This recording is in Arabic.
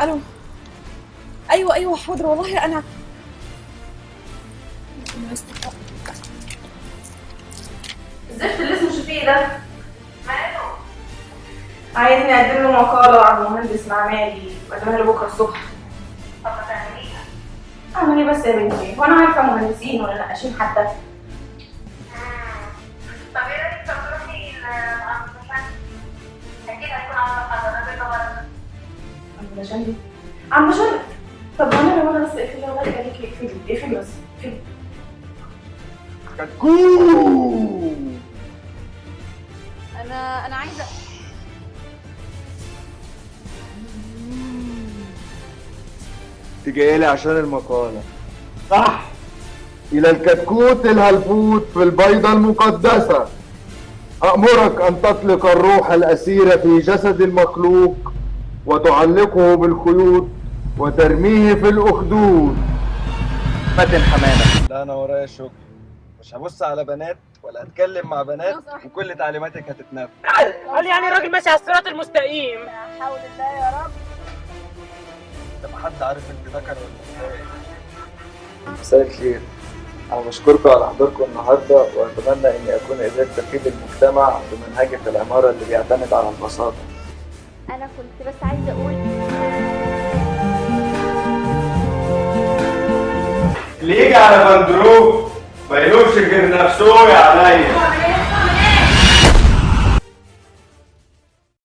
ألو. أيوه أيوه حاضر والله أنا الزفت اللي اسمه شفيق ده؟ ماله عايزني أقدم له مقالة عن مهندس معماري واقدمها له بكرة الصبح. طب ما تعمليها. اعمل إيه بس يا بنتي. وأنا عارفة مهندسين ولا نقاشين حتى دي عم بشان طب أنا لو أنا بس اقفلي الله يخليكي اقفلي اقفلي بس اقفلي أنا أنا عايزه انت جاي لي عشان المقالة. صح. إلى الكتكوت الهلفوت في البيضة المقدسة. أأمرك أن تطلق الروح الأسيرة في جسد المخلوق وتعلقه بالخيوط وترميه في الأخدود. فاتن حمامة. لا أنا ورايا شغل مش هبص على بنات ولا هتكلم مع بنات وكل تعليماتك هتتنفذ. قال يعني الراجل ماشي على الصراط المستقيم. حول الله يا رب. طب حد عارف أنت ذكر ولا إيه مساء الخير. أنا بشكركم على حضوركم النهارده وأتمنى إني أكون قدرت أفيد المجتمع بمنهجة العمارة اللي بيعتمد على البساطة. أنا كنت بس عايزة أقول يجي على بندروب ما يلومش غير نفسه يا عليا.